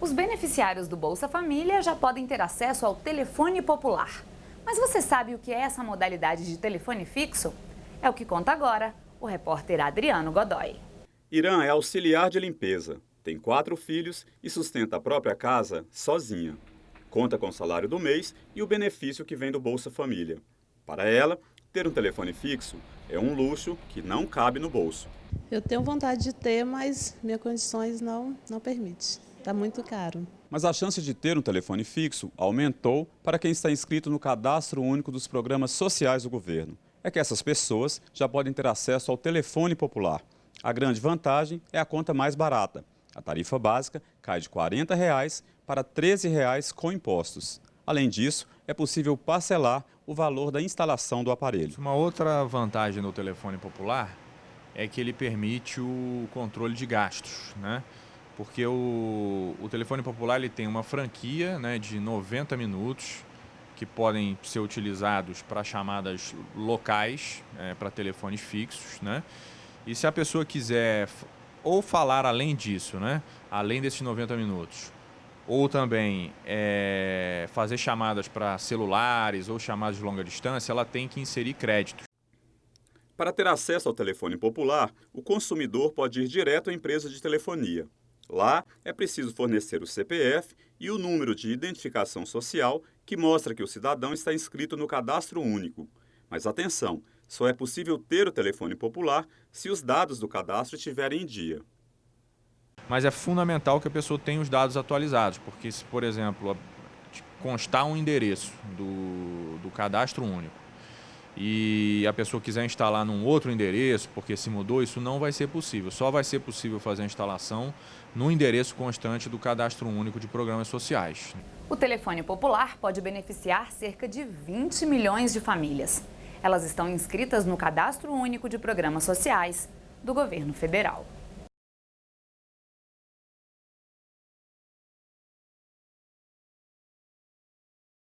Os beneficiários do Bolsa Família já podem ter acesso ao telefone popular. Mas você sabe o que é essa modalidade de telefone fixo? É o que conta agora o repórter Adriano Godoy. Irã é auxiliar de limpeza, tem quatro filhos e sustenta a própria casa sozinha. Conta com o salário do mês e o benefício que vem do Bolsa Família. Para ela, ter um telefone fixo é um luxo que não cabe no bolso. Eu tenho vontade de ter, mas minhas condições não, não permitem. Está muito caro. Mas a chance de ter um telefone fixo aumentou para quem está inscrito no cadastro único dos programas sociais do governo. É que essas pessoas já podem ter acesso ao telefone popular. A grande vantagem é a conta mais barata. A tarifa básica cai de 40 reais para 13 reais com impostos. Além disso, é possível parcelar o valor da instalação do aparelho. Uma outra vantagem do telefone popular é que ele permite o controle de gastos, né? Porque o, o telefone popular ele tem uma franquia né, de 90 minutos que podem ser utilizados para chamadas locais, é, para telefones fixos, né? E se a pessoa quiser ou falar além disso, né? Além desses 90 minutos, ou também é, fazer chamadas para celulares ou chamadas de longa distância, ela tem que inserir créditos. Para ter acesso ao telefone popular, o consumidor pode ir direto à empresa de telefonia. Lá, é preciso fornecer o CPF e o número de identificação social que mostra que o cidadão está inscrito no cadastro único. Mas atenção, só é possível ter o telefone popular se os dados do cadastro estiverem em dia. Mas é fundamental que a pessoa tenha os dados atualizados, porque se, por exemplo, constar um endereço do, do cadastro único e a pessoa quiser instalar num outro endereço, porque se mudou, isso não vai ser possível. Só vai ser possível fazer a instalação no endereço constante do Cadastro Único de Programas Sociais. O telefone popular pode beneficiar cerca de 20 milhões de famílias. Elas estão inscritas no Cadastro Único de Programas Sociais do Governo Federal.